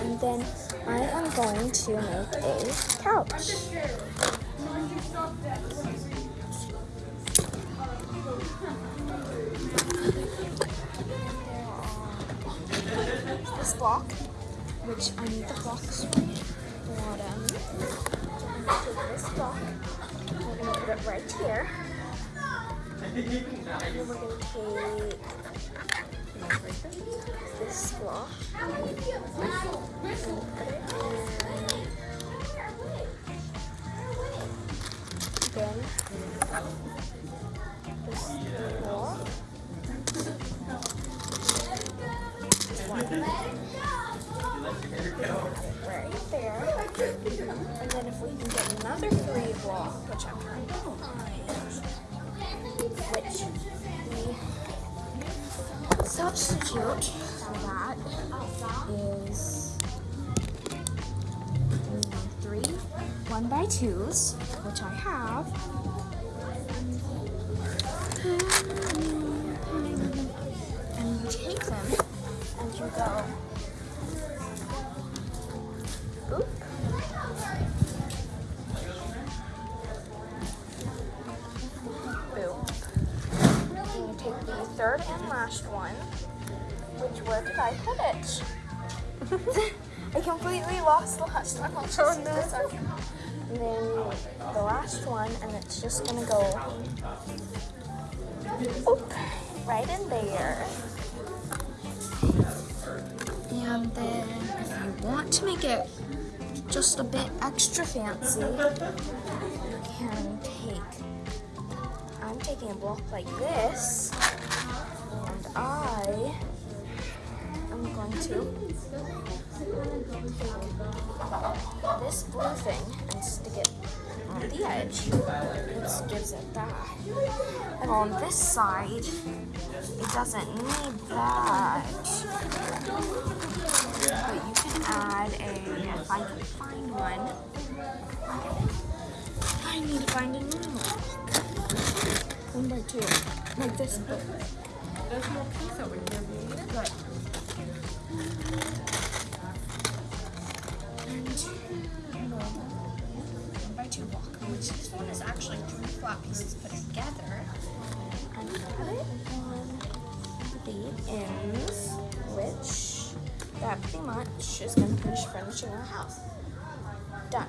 And then I am going to make a couch. This block, which I need the blocks bottom. I'm gonna take this block. We're gonna put it right here. Then we're gonna take this put it in Then this block. Right there. And then if we can get another three block, which I'm trying to find, substitute for that is three one by twos, which I have. Third and last one. Which where did I put it? I completely lost the last one. I'll just Oh, no. this. And then the last one, and it's just gonna go oop, right in there. And then if you want to make it just a bit extra fancy, you can take, I'm taking a block like this, I am going to take this blue thing and stick it on the edge. This gives it that. And on this side, it doesn't need that. But you can add a, if I can find one, I need to find a new one. One by two, like this. There's more over here. Need it? One by two block, which this one is actually three flat pieces put together. And put it on the ends, which that pretty much is gonna finish furnishing our house. Done.